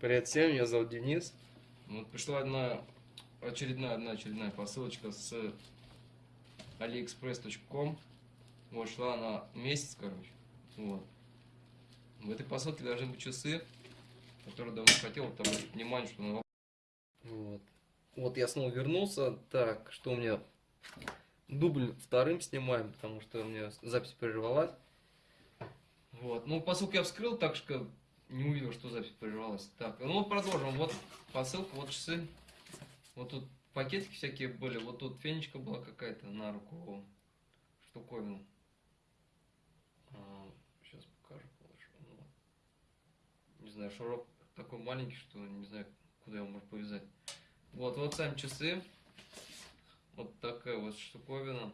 Привет всем, меня зовут Денис. Вот пришла одна очередная, одна очередная посылочка с aliexpress.com. Вот, шла она месяц, короче. Вот. В этой посылке должны быть часы, которые давно хотел вот, обратить внимание, что на Вот. Вот я снова вернулся. Так, что у меня? Дубль вторым снимаем, потому что у меня запись прервалась. Вот. Ну, посылку я вскрыл, так что не увидел, что запись прервалась. Так, ну продолжим. Вот посылка, вот часы. Вот тут пакетики всякие были. Вот тут фенечка была какая-то на руку. Штуковина. А, сейчас покажу. Ну, Не знаю, шурок такой маленький, что не знаю, куда его можно повязать. Вот, вот сами часы. Вот такая вот штуковина.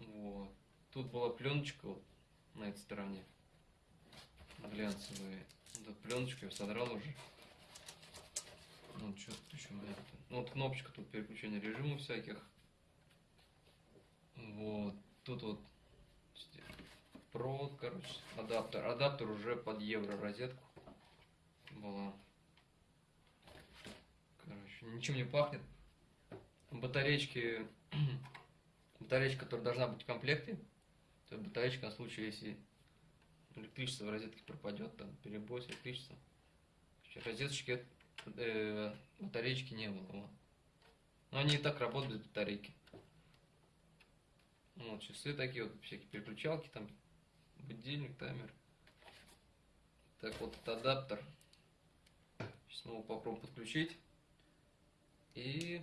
Вот. Тут была пленочка вот на этой стороне. Глянцевая. Вот пленочку я содрал уже. Ну, что тут еще у меня? Ну, вот кнопочка тут переключения режимов всяких. Вот. Тут вот провод, короче, адаптер. Адаптер уже под евро розетку была. Короче, ничем не пахнет. Батареечки, батареечка, которая должна быть в комплекте. Это батареечка на случай, если электричество в розетке пропадет, там перебой с электричеством. Розеточки, э, батареечки не было. Вот. Но они и так работают без батарейки. Вот, часы такие вот, всякие переключалки, там, будильник, таймер. Так, вот этот адаптер. Сейчас снова попробуем подключить. И,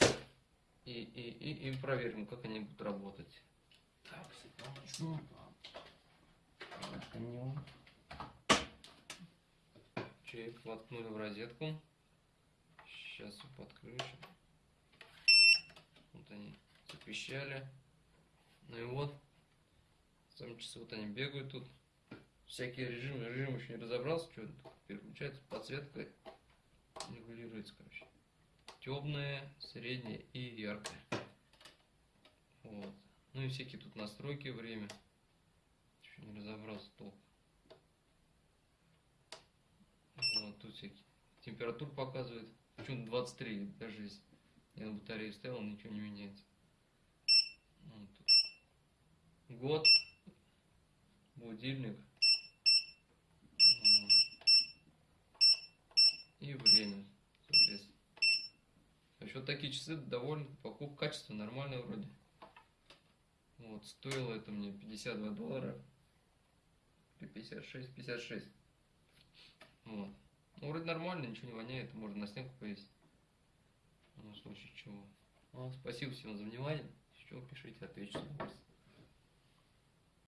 и, и, и, и проверим, как они будут работать. Так, секундочку. Воткнем. Чек воткнули в розетку. Сейчас подключим. Вот они запищали. Ну и вот. Сами часы вот они бегают тут. Всякие режимы. Режим еще не разобрался, что переключается. Подсветка регулируется, короче. Темная, средняя и яркая. Вот. Ну и всякие тут настройки, время. Еще не разобрался толком. Вот тут всякие температуру показывает. Почему 23, даже если я на батарее ставил, ничего не меняется. Вот тут. Год. Будильник. И время, соответственно. Еще такие часы довольно, покупка качество нормальное вроде. Вот, стоило это мне 52 доллара. 56, 56. Вот. Ну, вроде нормально, ничего не воняет, можно на стенку повесить. Ну, в случае чего. Ну, спасибо всем за внимание. Еще пишите, отвечу с удовольствием.